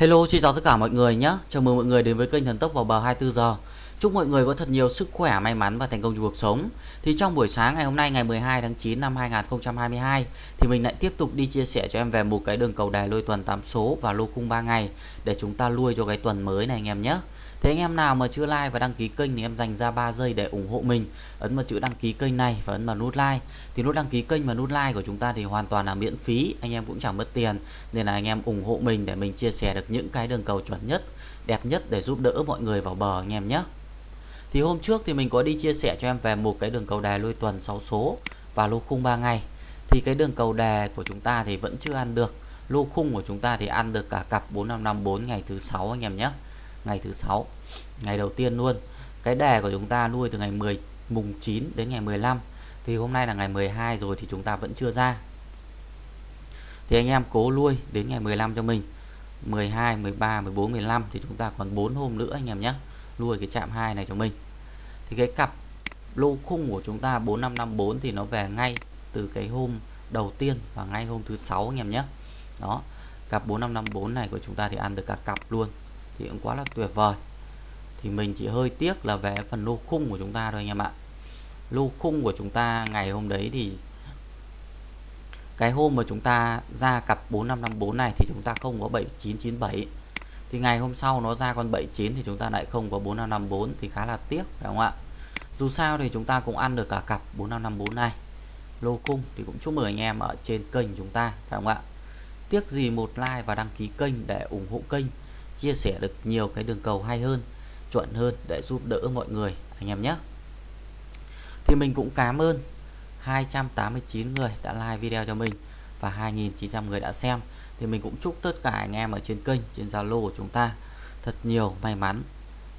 Hello xin chào tất cả mọi người nhé. Chào mừng mọi người đến với kênh Thần Tốc vào bờ 24 giờ. Chúc mọi người có thật nhiều sức khỏe, may mắn và thành công trong cuộc sống. Thì trong buổi sáng ngày hôm nay ngày 12 tháng 9 năm 2022 Thì mình lại tiếp tục đi chia sẻ cho em về một cái đường cầu đài lôi tuần 8 số và lô khung 3 ngày Để chúng ta lui cho cái tuần mới này anh em nhé. Thế anh em nào mà chưa like và đăng ký kênh thì em dành ra 3 giây để ủng hộ mình. Ấn vào chữ đăng ký kênh này và ấn vào nút like. Thì nút đăng ký kênh và nút like của chúng ta thì hoàn toàn là miễn phí. Anh em cũng chẳng mất tiền. Nên là anh em ủng hộ mình để mình chia sẻ được những cái đường cầu chuẩn nhất, Đẹp nhất để giúp đỡ mọi người vào bờ anh em nhé. Thì hôm trước thì mình có đi chia sẻ cho em về một cái đường cầu đè lôi tuần 6 số Và lô khung 3 ngày. Thì cái đường cầu đè của chúng ta thì vẫn chưa ăn được. Lô khung của chúng ta thì ăn được cả cặp 4554 ngày thứ 6 anh em nhé ngày thứ sáu, ngày đầu tiên luôn. Cái đề của chúng ta nuôi từ ngày 10 mùng 9 đến ngày 15 thì hôm nay là ngày 12 rồi thì chúng ta vẫn chưa ra. Thì anh em cố nuôi đến ngày 15 cho mình. 12 13 14 15 thì chúng ta còn 4 hôm nữa anh em nhé, nuôi cái chạm 2 này cho mình. Thì cái cặp lô khung của chúng ta 4554 thì nó về ngay từ cái hôm đầu tiên và ngay hôm thứ sáu anh em nhé. Đó, cặp 4554 này của chúng ta thì ăn được cả cặp luôn thì cũng quá là tuyệt vời. Thì mình chỉ hơi tiếc là về phần lô khung của chúng ta thôi anh em ạ. Lô khung của chúng ta ngày hôm đấy thì cái hôm mà chúng ta ra cặp 4554 này thì chúng ta không có 7997 thì ngày hôm sau nó ra con 79 thì chúng ta lại không có 4554 thì khá là tiếc, phải không ạ? Dù sao thì chúng ta cũng ăn được cả cặp 4554 này. Lô khung thì cũng chúc mừng anh em ở trên kênh chúng ta, phải không ạ? Tiếc gì một like và đăng ký kênh để ủng hộ kênh chia sẻ được nhiều cái đường cầu hay hơn, chuẩn hơn để giúp đỡ mọi người, anh em nhé. Thì mình cũng cảm ơn 289 người đã like video cho mình và 2.900 người đã xem. Thì mình cũng chúc tất cả anh em ở trên kênh, trên Zalo của chúng ta thật nhiều may mắn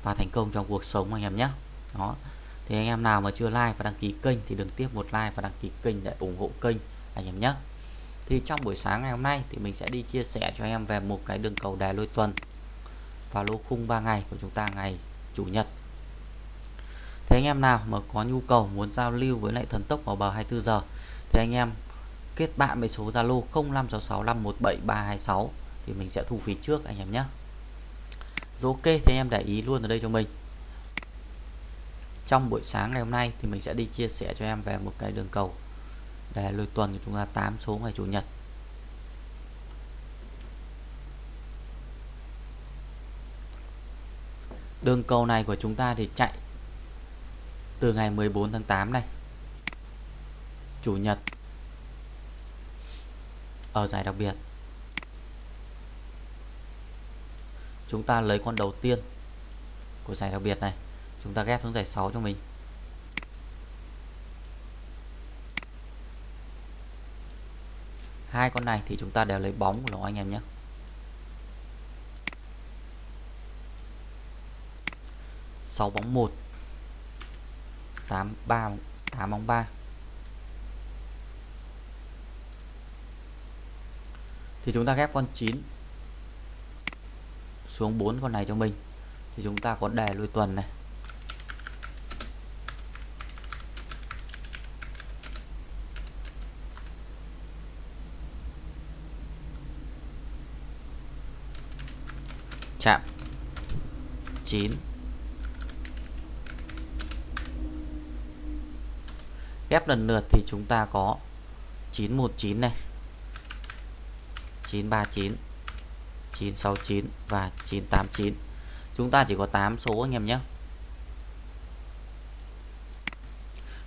và thành công trong cuộc sống, anh em nhé. Đó. Thì anh em nào mà chưa like và đăng ký kênh thì đừng tiếp một like và đăng ký kênh để ủng hộ kênh, anh em nhé. Thì trong buổi sáng ngày hôm nay thì mình sẽ đi chia sẻ cho em về một cái đường cầu đài lôi tuần và lô khung 3 ngày của chúng ta ngày chủ nhật Thế anh em nào mà có nhu cầu muốn giao lưu với lại thần tốc vào bờ 24 giờ, thì anh em kết bạn với số Zalo 0566517326 thì mình sẽ thu phí trước anh em nhé. Rồi ok, thì em để ý luôn ở đây cho mình. Trong buổi sáng ngày hôm nay thì mình sẽ đi chia sẻ cho em về một cái đường cầu để lôi tuần của chúng ta 8 số ngày chủ nhật Đường cầu này của chúng ta thì chạy từ ngày 14 tháng 8 này. Chủ nhật ở giải đặc biệt. Chúng ta lấy con đầu tiên của giải đặc biệt này, chúng ta ghép xuống giải 6 cho mình. Hai con này thì chúng ta đều lấy bóng của nó anh em nhé. 6 bóng 1 8 3 8 bóng 3 thì chúng ta ghép con 9 xuống 4 con này cho mình. Thì chúng ta có đề lui tuần này. Chạm 9 ghép lần lượt thì chúng ta có 919 này 939 969 và 989 chúng ta chỉ có 8 số anh em nhé.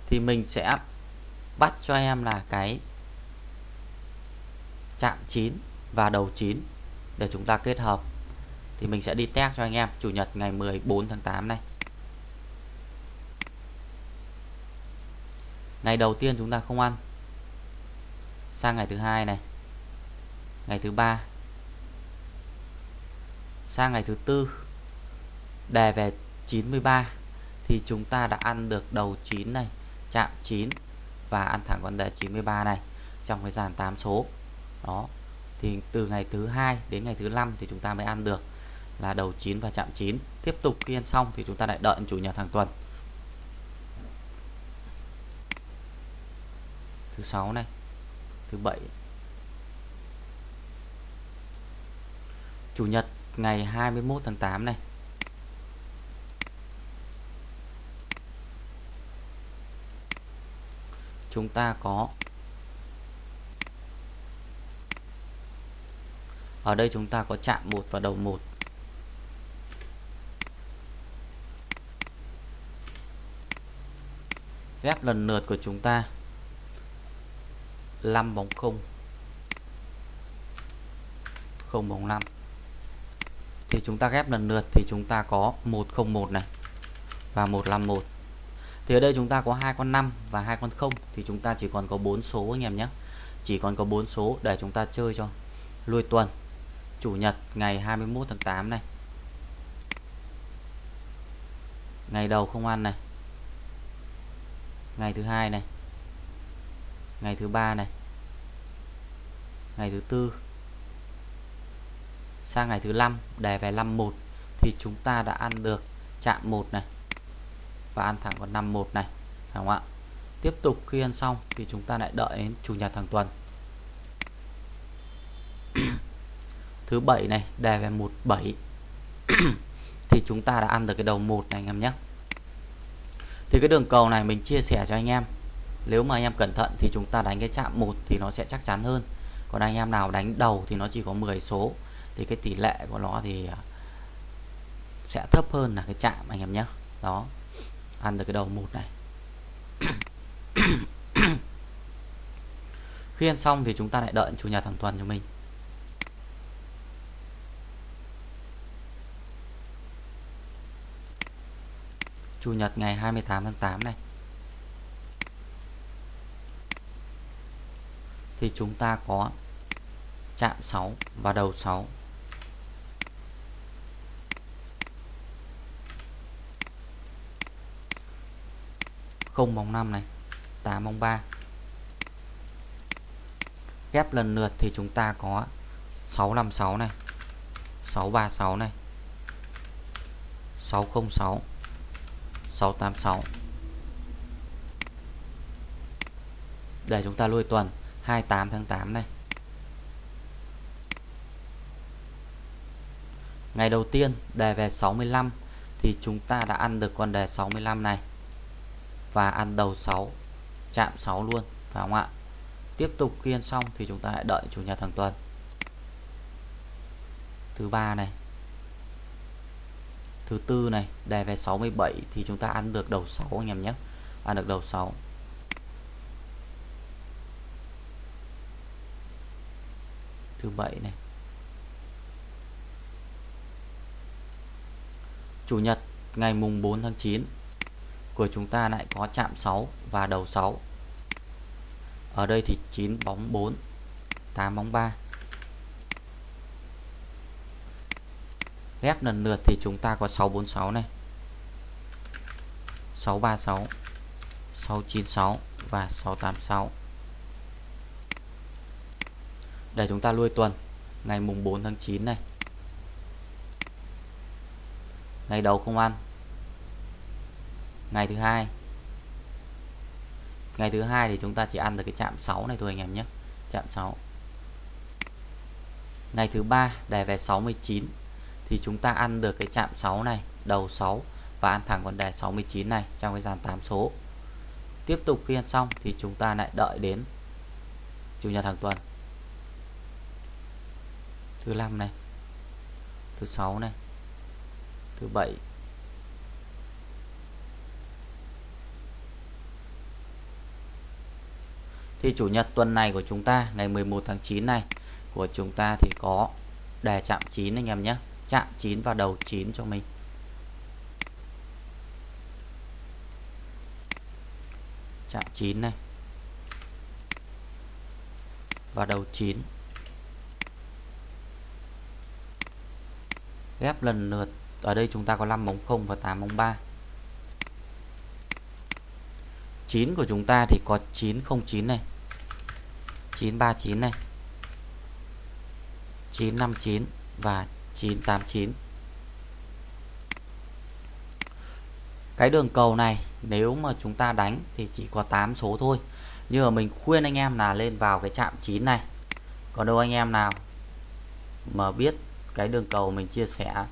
Thì mình sẽ bắt cho em là cái chạm 9 và đầu 9 để chúng ta kết hợp. Thì mình sẽ đi test cho anh em, chủ nhật ngày 14 tháng 8 này. Ngày đầu tiên chúng ta không ăn. Sang ngày thứ hai này. Ngày thứ ba. Sang ngày thứ tư. Đề về 93 thì chúng ta đã ăn được đầu 9 này, chạm 9 và ăn thẳng con đề 93 này trong cái dàn 8 số. Đó. Thì từ ngày thứ hai đến ngày thứ năm thì chúng ta mới ăn được là đầu 9 và chạm 9 tiếp tục khi ăn xong thì chúng ta lại đợi chủ nhật hàng tuần. Thứ sáu này. Thứ bảy. Chủ nhật, ngày 21 tháng 8 này. Chúng ta có ở đây chúng ta có chạm một và đầu một. Ghép lần lượt của chúng ta. 5 bóng không. không bóng 5 thì chúng ta ghép lần lượt thì chúng ta có 101 này và 151 thì ở đây chúng ta có hai con 5 và hai con 0 thì chúng ta chỉ còn có 4 số anh em nhé. Chỉ còn có 4 số để chúng ta chơi cho lui tuần, Chủ nhật, ngày 21 tháng 8 này. Ngày đầu không ăn này. Ngày thứ hai này ngày thứ ba này. Ngày thứ tư. Sang ngày thứ năm đề về 51 thì chúng ta đã ăn được chạm một này và ăn thẳng con 51 này, phải không ạ? Tiếp tục khi ăn xong thì chúng ta lại đợi đến chủ nhật hàng tuần. Thứ bảy này đề về 17 thì chúng ta đã ăn được cái đầu một này anh em nhé. Thì cái đường cầu này mình chia sẻ cho anh em nếu mà anh em cẩn thận thì chúng ta đánh cái chạm một thì nó sẽ chắc chắn hơn. Còn anh em nào đánh đầu thì nó chỉ có 10 số. Thì cái tỷ lệ của nó thì à, sẽ thấp hơn là cái chạm anh em nhé. Đó. Ăn được cái đầu một này. Khi ăn xong thì chúng ta lại đợi chủ nhật hàng tuần cho mình. Chủ nhật ngày 28 tháng 8 này. Thì chúng ta có chạm 6 và đầu 6 không bóng 5 này 8 bóng 3 ghép lần lượt thì chúng ta có 656 này 636 này 606 686 để chúng ta lui tuần. 28 tháng 8 này. Ngày đầu tiên, đề về 65 thì chúng ta đã ăn được con đề 65 này. Và ăn đầu 6 chạm 6 luôn, phải không ạ? Tiếp tục khi ăn xong thì chúng ta hãy đợi chủ nhật hàng tuần. Thứ ba này. Thứ tư này, đề về 67 thì chúng ta ăn được đầu 6 anh em nhé. Ăn được đầu 6 thứ bảy này. Chủ nhật, ngày mùng 4 tháng 9 của chúng ta lại có chạm 6 và đầu 6 ở đây thì 9 bóng 4 8 bóng 3 ghép lần lượt thì chúng ta có 646 này. 636 696 và 686 để chúng ta lui tuần. Ngày mùng 4 tháng 9 này. Ngày đầu không ăn. Ngày thứ hai. Ngày thứ hai thì chúng ta chỉ ăn được cái chạm 6 này thôi anh em nhé. Chạm 6 ngày thứ ba đề về 69 thì chúng ta ăn được cái chạm 6 này, đầu 6 và ăn thẳng con đề 69 này trong cái dàn 8 số. Tiếp tục khi ăn xong thì chúng ta lại đợi đến chủ nhật hàng tuần thứ 5 này. Thứ 6 này. Thứ 7 thì chủ nhật tuần này của chúng ta, ngày 11 tháng 9 này, của chúng ta thì có đề chạm 9 anh em nhé. Chạm 9 và đầu 9 cho mình. Chạm 9 này. Và đầu 9 ghép lần lượt. Ở đây chúng ta có 5 bóng 0 và 8 bóng 3 9 của chúng ta thì có 909 này. 939 này. 959 và 989 cái đường cầu này, nếu mà chúng ta đánh thì chỉ có 8 số thôi. Nhưng mà mình khuyên anh em là lên vào cái chạm 9 này. Còn đâu anh em nào mà biết cái đường cầu mình chia sẻ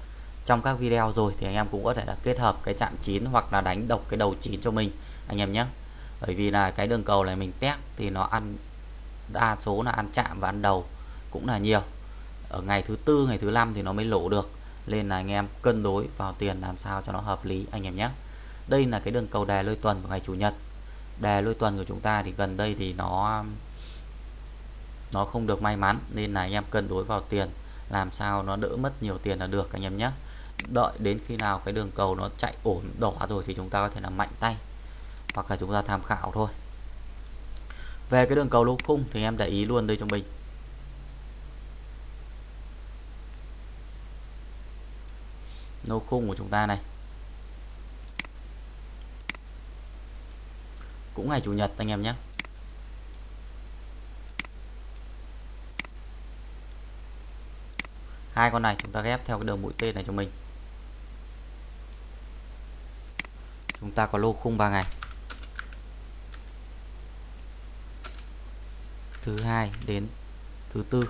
trong các video rồi thì anh em cũng có thể là kết hợp cái chạm chín hoặc là đánh độc cái đầu chín cho mình, anh em nhé. Bởi vì là cái đường cầu này mình test thì nó ăn, đa số là ăn chạm và ăn đầu cũng là nhiều. Ở ngày thứ tư, ngày thứ năm thì nó mới lỗ được, nên là anh em cân đối vào tiền làm sao cho nó hợp lý, anh em nhé. Đây là cái đường cầu đề lôi tuần của ngày chủ nhật. Đề lôi tuần của chúng ta thì gần đây thì nó nó không được may mắn, nên là anh em cân đối vào tiền làm sao nó đỡ mất nhiều tiền là được, anh em nhé. Đợi đến khi nào cái đường cầu nó chạy ổn, đỏ rồi thì chúng ta có thể làm mạnh tay. Hoặc là chúng ta tham khảo thôi. Về cái đường cầu lô khung thì em để ý luôn đây cho mình. Lô khung của chúng ta này. Cũng ngày chủ nhật anh em nhé. Hai con này chúng ta ghép theo cái đường mũi tên này cho mình. Chúng ta có lô khung 3 ngày. Thứ hai đến thứ tư.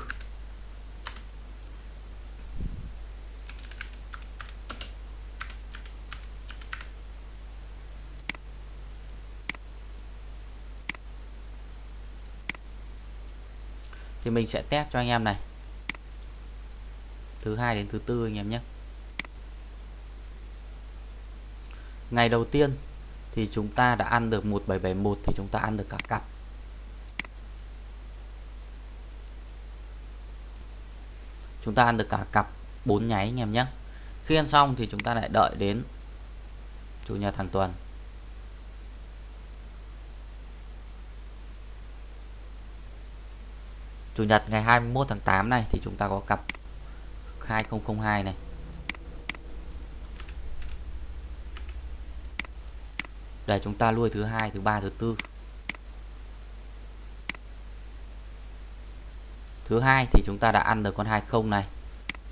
Thì mình sẽ test cho anh em này thứ hai đến thứ tư anh em nhé. Ngày đầu tiên thì chúng ta đã ăn được 1771 thì chúng ta ăn được cả cặp. Chúng ta ăn được cả cặp 4 nháy anh em nhé. Khi ăn xong thì chúng ta lại đợi đến chủ nhật hàng tuần. Chủ nhật ngày 21 tháng 8 này thì chúng ta có cặp 2002 này. Để chúng ta nuôi thứ hai, thứ ba, thứ tư. Thứ hai thì chúng ta đã ăn được con 20 này.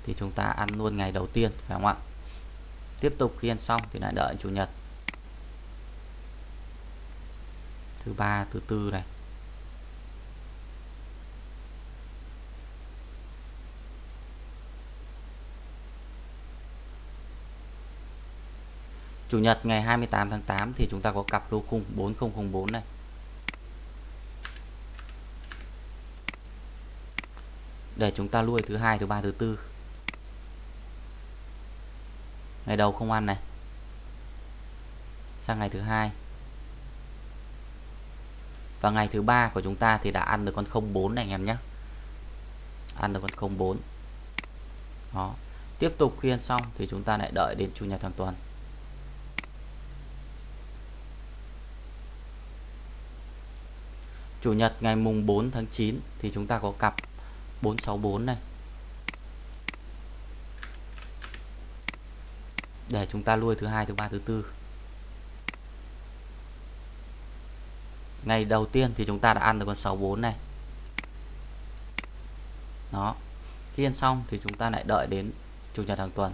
Thì chúng ta ăn luôn ngày đầu tiên, phải không ạ? Tiếp tục khi ăn xong thì lại đợi chủ nhật. Thứ ba, thứ tư này. Chủ nhật ngày 28 tháng 8 thì chúng ta có cặp lô khung 4004 này. Để chúng ta nuôi thứ hai, thứ ba, thứ tư. Ngày đầu không ăn này. Sang ngày thứ hai. Và ngày thứ ba của chúng ta thì đã ăn được con 04 này anh em nhé. Ăn được con 04. Đó. Tiếp tục khi ăn xong thì chúng ta lại đợi đến chủ nhật hàng tuần. Chủ nhật ngày mùng 4 tháng 9 thì chúng ta có cặp 464 này. Để chúng ta nuôi thứ hai, thứ ba, thứ tư. Ngày đầu tiên thì chúng ta đã ăn được con 64 này. Đó. Khi ăn xong thì chúng ta lại đợi đến chủ nhật hàng tuần.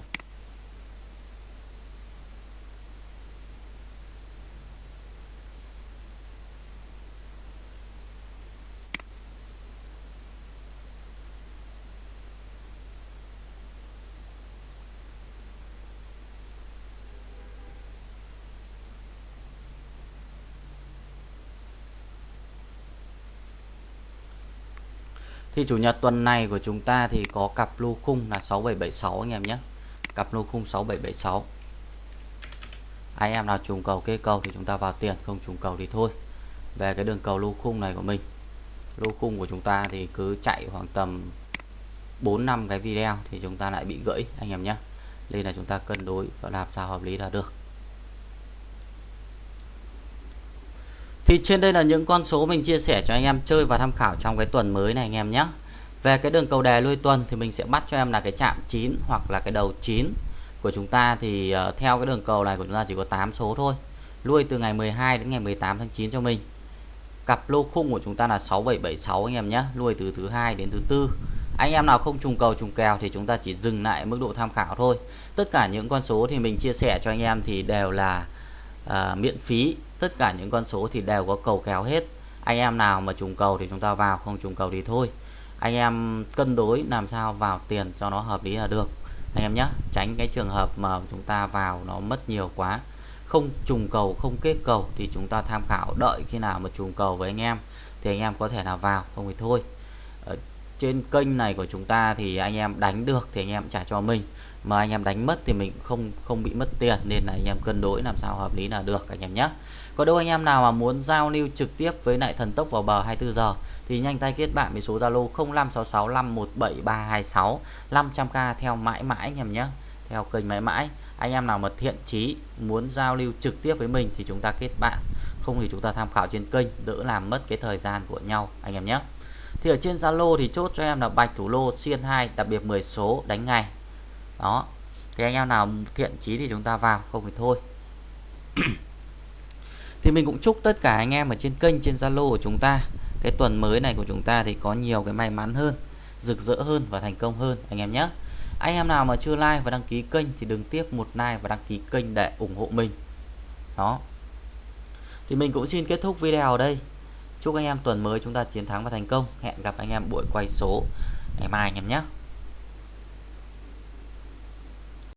Thì chủ nhật tuần này của chúng ta thì có cặp lô khung là 6776 anh em nhé. Cặp lô khung 6776. Anh em nào trùng cầu kê cầu thì chúng ta vào tiền, không trùng cầu thì thôi. Về cái đường cầu lô khung này của mình. Lô khung của chúng ta thì cứ chạy khoảng tầm 4 năm cái video thì chúng ta lại bị gãy anh em nhé. Nên là chúng ta cân đối và làm sao hợp lý là được. Thì trên đây là những con số mình chia sẻ cho anh em chơi và tham khảo trong cái tuần mới này anh em nhé. Về cái đường cầu đề lui tuần thì mình sẽ bắt cho em là cái chạm 9 hoặc là cái đầu 9 của chúng ta thì uh, theo cái đường cầu này của chúng ta chỉ có 8 số thôi. Lui từ ngày 12 đến ngày 18 tháng 9 cho mình. Cặp lô khung của chúng ta là 6776 anh em nhé, lui từ thứ hai đến thứ tư. Anh em nào không trùng cầu trùng kèo thì chúng ta chỉ dừng lại mức độ tham khảo thôi. Tất cả những con số thì mình chia sẻ cho anh em thì đều là à, miễn phí. Tất cả những con số thì đều có cầu kéo hết. Anh em nào mà trùng cầu thì chúng ta vào không trùng cầu thì thôi. Anh em cân đối làm sao vào tiền cho nó hợp lý là được. Anh em nhé tránh cái trường hợp mà chúng ta vào nó mất nhiều quá. Không trùng cầu không kết cầu thì chúng ta tham khảo đợi khi nào mà trùng cầu với anh em thì anh em có thể nào vào không thì thôi. Ở trên kênh này của chúng ta thì anh em đánh được thì anh em trả cho mình mà anh em đánh mất thì mình không không bị mất tiền, nên là anh em cân đối làm sao hợp lý là được anh em nhé có đâu anh em nào mà muốn giao lưu trực tiếp với lại thần tốc vào bờ 24 giờ thì nhanh tay kết bạn với số Zalo 0566517326 500k theo mãi mãi anh em nhé theo kênh mãi mãi. Anh em nào mà thiện chí muốn giao lưu trực tiếp với mình thì chúng ta kết bạn, không thì chúng ta tham khảo trên kênh, đỡ làm mất cái thời gian của nhau, anh em nhé thì ở trên Zalo thì chốt cho em là bạch thủ lô xiên 2 đặc biệt 10 số, đánh ngày đó. Thì anh em nào thiện chí thì chúng ta vào, không thì thôi. Thì mình cũng chúc tất cả anh em ở trên kênh, trên Zalo của chúng ta, cái tuần mới này của chúng ta thì có nhiều cái may mắn hơn, rực rỡ hơn và thành công hơn, anh em nhé. Anh em nào mà chưa like và đăng ký kênh thì đừng tiếp một like và đăng ký kênh để ủng hộ mình. Đó. Thì mình cũng xin kết thúc video ở đây. Chúc anh em tuần mới chúng ta chiến thắng và thành công. Hẹn gặp anh em buổi quay số ngày mai anh em nhé.